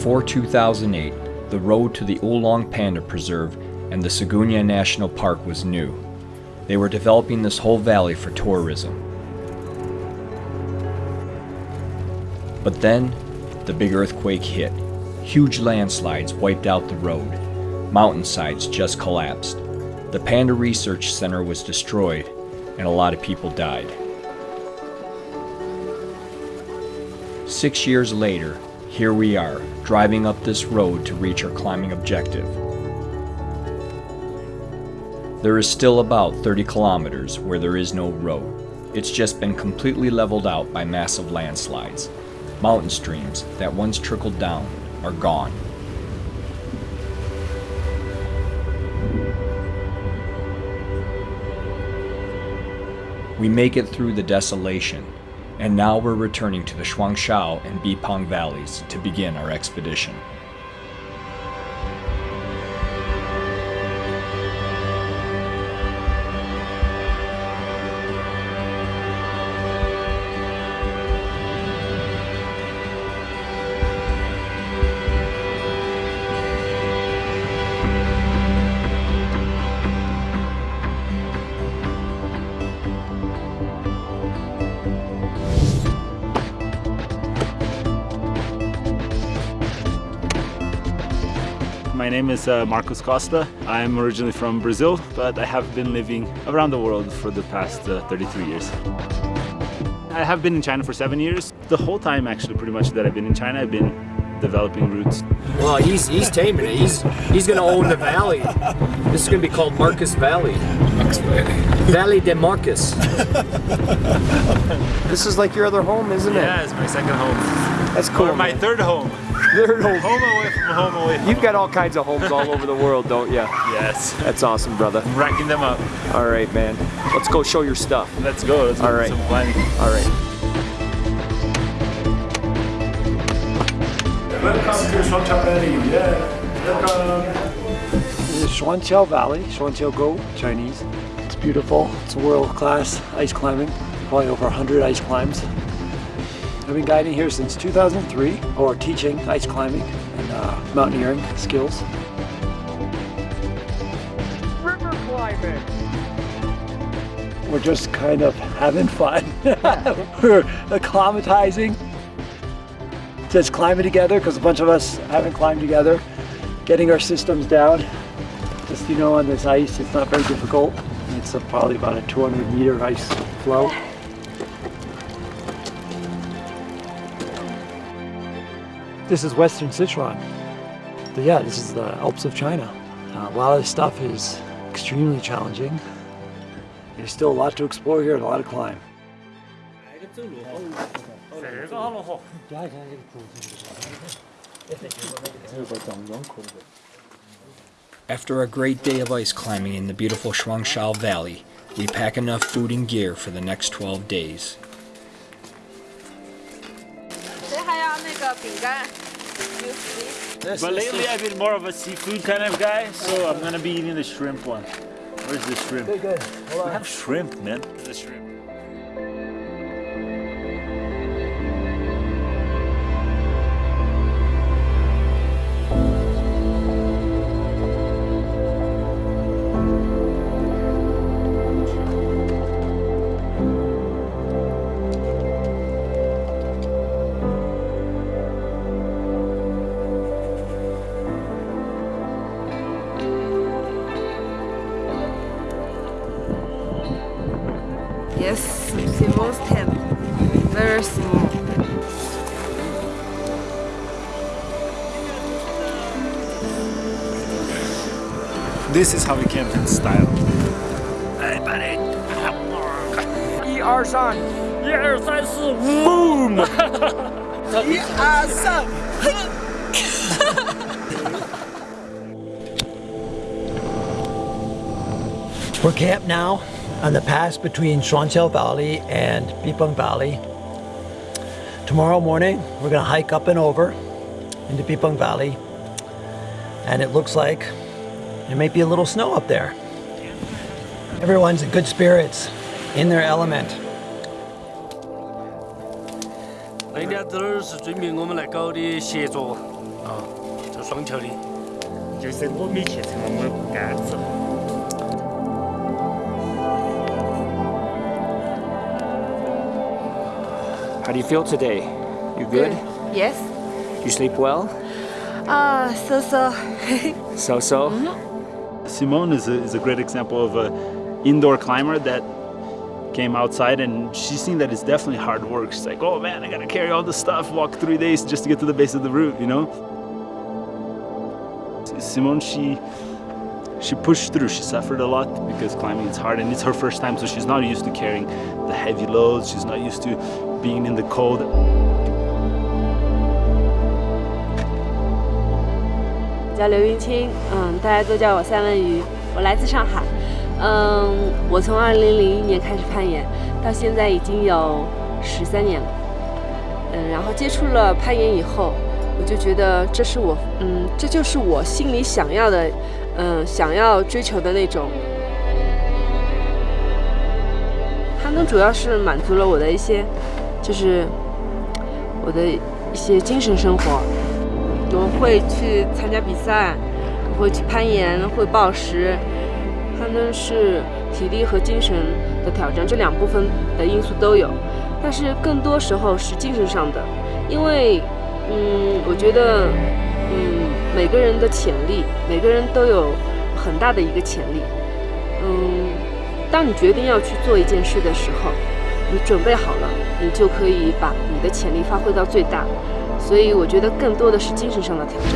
Before 2008, the road to the Wolong Panda Preserve and the Siguniang National Park was new. They were developing this whole valley for tourism. But then, the big earthquake hit. Huge landslides wiped out the road. Mountainsides just collapsed. The Panda Research Center was destroyed, and a lot of people died. Six years later, here we are, driving up this road to reach our climbing objective. There is still about 30 kilometers where there is no road. It's just been completely leveled out by massive landslides. Mountain streams that once trickled down are gone. We make it through the desolation, and now we're returning to the Shuangqiao and Bipeng valleys to begin our expedition. Name is uh, Marcos Costa. I'm originally from Brazil, but I have been living around the world for the past uh, 33 years. I have been in China for seven years. The whole time, actually, pretty much that I've been in China, I've been developing roots. Well, he's he's taming it. He's he's gonna own the valley. This is gonna be called Marcus Valley. Marcus Valley. Valley de Marcus. This is like your other home, isn't it? Yeah, it's my second home. That's cool. Or my man. third home. Third home. Home away from home away from You've got all kinds of homes all over the world, don't you? Yes. That's awesome, brother. I'm racking them up. All right, man. Let's go show your stuff. Let's go. Let's All do right. some climbing. All right. Welcome to Shuangqiao Valley. Yeah. Welcome. This is Shuangqiao Valley, Shuangqiao Gou, Chinese. It's beautiful. It's world-class ice climbing. Probably over 100 ice climbs. I've been guiding here since 2003, or teaching ice climbing and uh, mountaineering skills. River climbing. We're just kind of having fun. We're acclimatizing. Just climbing together because a bunch of us haven't climbed together. Getting our systems down. Just, you know, on this ice, it's not very difficult. It's a, probably about a 200 meter ice flow. This is Western Sichuan. But yeah, this is the Alps of China. Uh, a lot of this stuff is extremely challenging. There's still a lot to explore here and a lot to climb. After a great day of ice climbing in the beautiful Shuangqiao Valley, we pack enough food and gear for the next 12 days. but lately I've been more of a seafood kind of guy, so I'm gonna be eating the shrimp one. Where's the shrimp? We have shrimp, man. The shrimp? This is how we camped in style. Hey, buddy. E23. Boom! We're camped now on the pass between Shuangsheng Valley and Bipeng Valley. Tomorrow morning, we're gonna hike up and over into Bipeng Valley. And it looks like there may be a little snow up there. Everyone's in good spirits, in their element. 人家都是准备我们来搞的协作， 哦，做双桥的，就是我们去成了我们的杆子。 How do you feel today? You good? Yes. You sleep well? Ah, so so. Simone is a, is a great example of an indoor climber that came outside and she's seen that it's definitely hard work. She's like, oh man, I gotta carry all this stuff, walk three days just to get to the base of the route, you know? Simone, she she pushed through. She suffered a lot because climbing is hard and it's her first time, so she's not used to carrying the heavy loads. She's not used to being in the cold. 叫刘云清，嗯，大家都叫我三文鱼，我来自上海，嗯，我从二零零一年开始攀岩，到现在已经有十三年了，嗯，然后接触了攀岩以后，我就觉得这是我，嗯，这就是我心里想要的，嗯，想要追求的那种。攀登主要是满足了我的一些，就是我的一些精神生活。我会去参加比赛，我会去攀岩，会暴食。攀登是体力和精神的挑战，这两部分的因素都有，但是更多时候是精神上的，因为，嗯，我觉得，嗯，每个人的潜力，每个人都有很大的一个潜力，嗯，当你决定要去做一件事的时候，你准备好了，你就可以把你的潜力发挥到最大。所以我觉得更多的是精神上的挑战。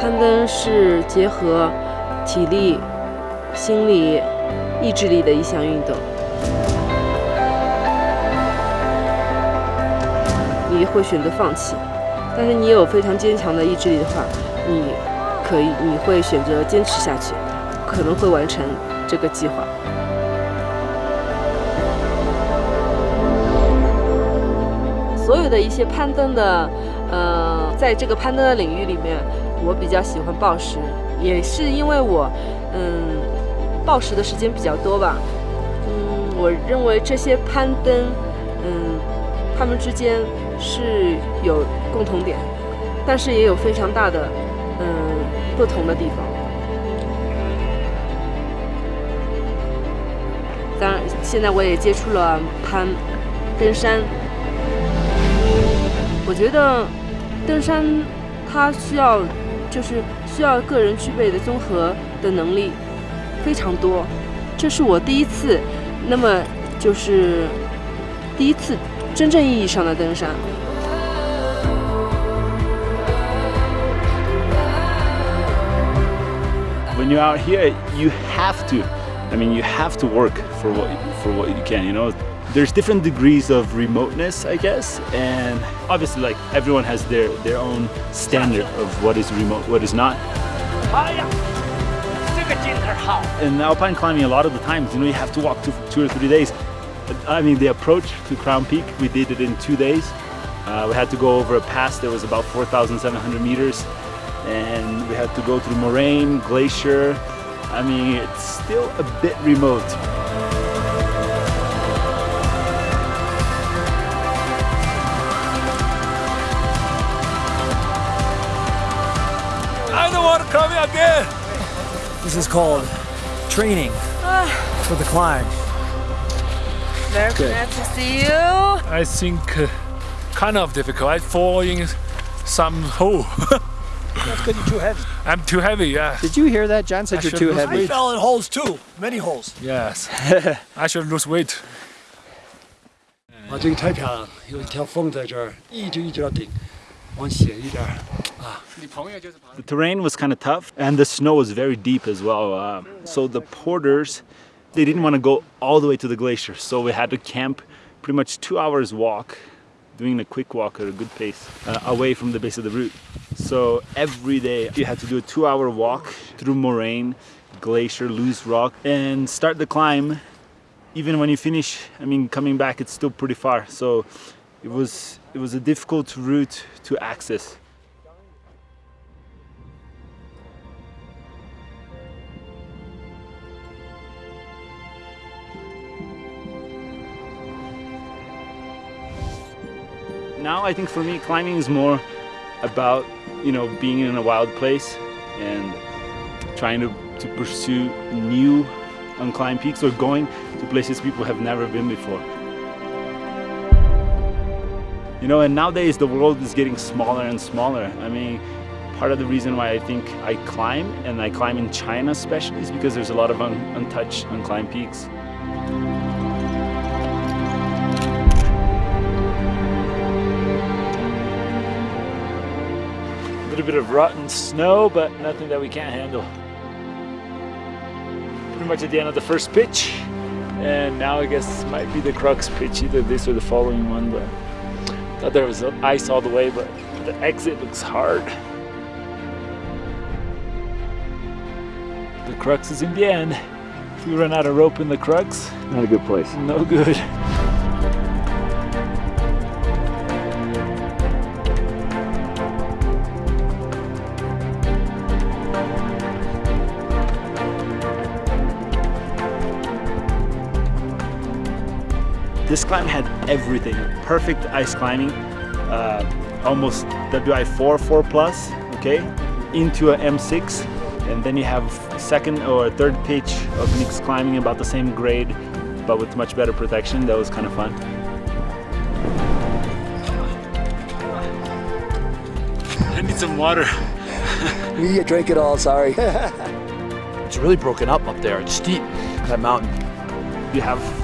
攀登是结合体力、心理、意志力的一项运动。你会选择放弃，但是你有非常坚强的意志力的话，你可以，你会选择坚持下去，可能会完成。这个计划。所有的一些攀登的，呃，在这个攀登的领域里面，我比较喜欢暴食，也是因为我，嗯，暴食的时间比较多吧。嗯，我认为这些攀登，嗯，他们之间是有共同点，但是也有非常大的，嗯，不同的地方。当然，现在我也接触了攀登山。我觉得登山它需要，就是需要个人具备的综合的能力非常多。这是我第一次，那么就是第一次真正意义上的登山。When you're out here, you have to. I mean, you have to work for what for what you can. You know, there's different degrees of remoteness, I guess, and obviously, like everyone has their their own standard of what is remote, what is not. In alpine climbing, a lot of the times, you know, you have to walk two, two or three days. I mean, the approach to Crown Peak, we did it in two days. Uh, we had to go over a pass that was about 4,700 meters, and we had to go through moraine, glacier. I mean, it's still a bit remote. I don't want to climb again. This is called training for the climb. Very glad to see you. I think uh, kind of difficult. I fall in some hole. That's because you're too heavy. I'm too heavy. Yeah. Did you hear that? John said I you're should too lose I heavy. weight. fell in holes too, many holes. Yes. I should lose weight. 啊，这个太漂亮了，有一条缝在这儿，一直一直到顶，往斜一点儿啊。 The terrain was kind of tough, and the snow was very deep as well. Uh, so the porters, they didn't want to go all the way to the glacier, so we had to camp pretty much two hours walk, doing a quick walk at a good pace, uh, away from the base of the route. So every day you had to do a two-hour walk through moraine, glacier, loose rock, and start the climb. Even when you finish, I mean, coming back, it's still pretty far. So it was it was a difficult route to access. Now I think for me, climbing is more about, you know, being in a wild place and trying to, to pursue new unclimbed peaks or going to places people have never been before. You know, and nowadays the world is getting smaller and smaller. I mean, part of the reason why I think I climb, and I climb in China especially, is because there's a lot of un untouched, unclimbed peaks. Little bit of rotten snow, but nothing that we can't handle. Pretty much at the end of the first pitch. And now I guess might be the crux pitch, either this or the following one, but Thought there was ice all the way, but the exit looks hard. The crux is in the end. If we run out of rope in the crux, not a good place. No good. This climb had everything. Perfect ice climbing, uh, almost WI4 4 plus, okay, into a M6, and then you have second or third pitch of mixed climbing about the same grade, but with much better protection. That was kind of fun. I need some water. we drink it all, sorry. it's really broken up up there. It's steep, that mountain. You have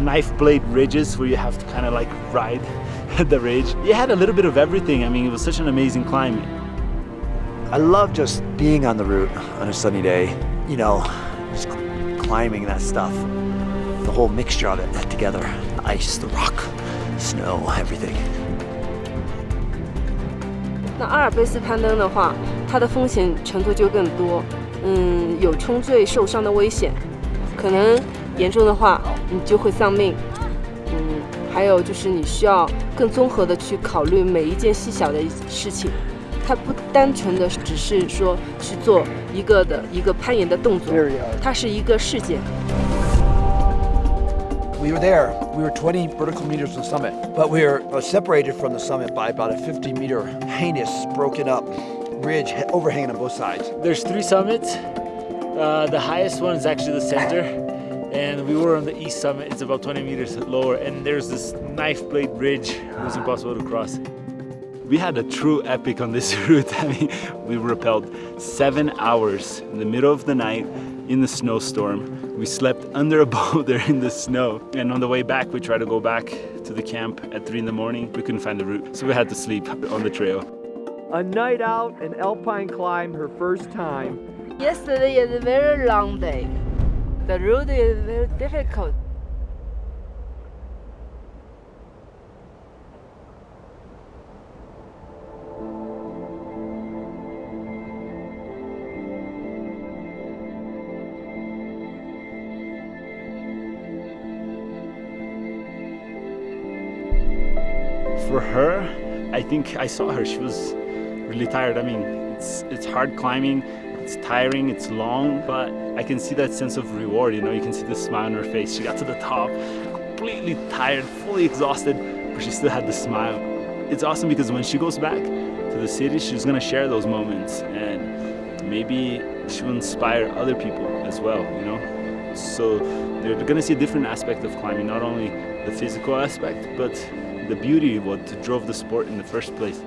knife blade ridges where you have to kind of like ride the ridge. You had a little bit of everything. I mean, it was such an amazing climb. I love just being on the route on a sunny day. You know, just climbing that stuff. The whole mixture of it together. The ice, the rock, snow, everything. 那阿尔卑斯攀登的话，它的风险程度就更多，嗯，有冲坠受伤的危险，可能 严重的话，你就会丧命。嗯，还有就是你需要更综合的去考虑每一件细小的事情，它不单纯的只是说去做一个的一个攀岩的动作，它是一个事件。We were there. We were 20 vertical meters from the summit, but we were separated from the summit by about a 50 meter heinous, broken up ridge overhanging on both sides. There's three summits. Uh, the highest one is actually the center and we were on the east summit. It's about 20 meters lower. And there's this knife blade ridge it was impossible to cross. We had a true epic on this route. I mean we rappelled seven hours in the middle of the night in the snowstorm. We slept under a boulder in the snow. And on the way back we tried to go back to the camp at three in the morning. We couldn't find the route so we had to sleep on the trail. A night out an alpine climb her first time. Yesterday is a very long day the road is very difficult. For her, I think I saw her, she was really tired. I mean, it's, it's hard climbing, it's tiring, it's long, but I can see that sense of reward, you know, you can see the smile on her face. She got to the top, completely tired, fully exhausted, but she still had the smile. It's awesome because when she goes back to the city, she's gonna share those moments and maybe she will inspire other people as well, you know? So they're gonna see a different aspect of climbing, not only the physical aspect, but the beauty, of what drove the sport in the first place.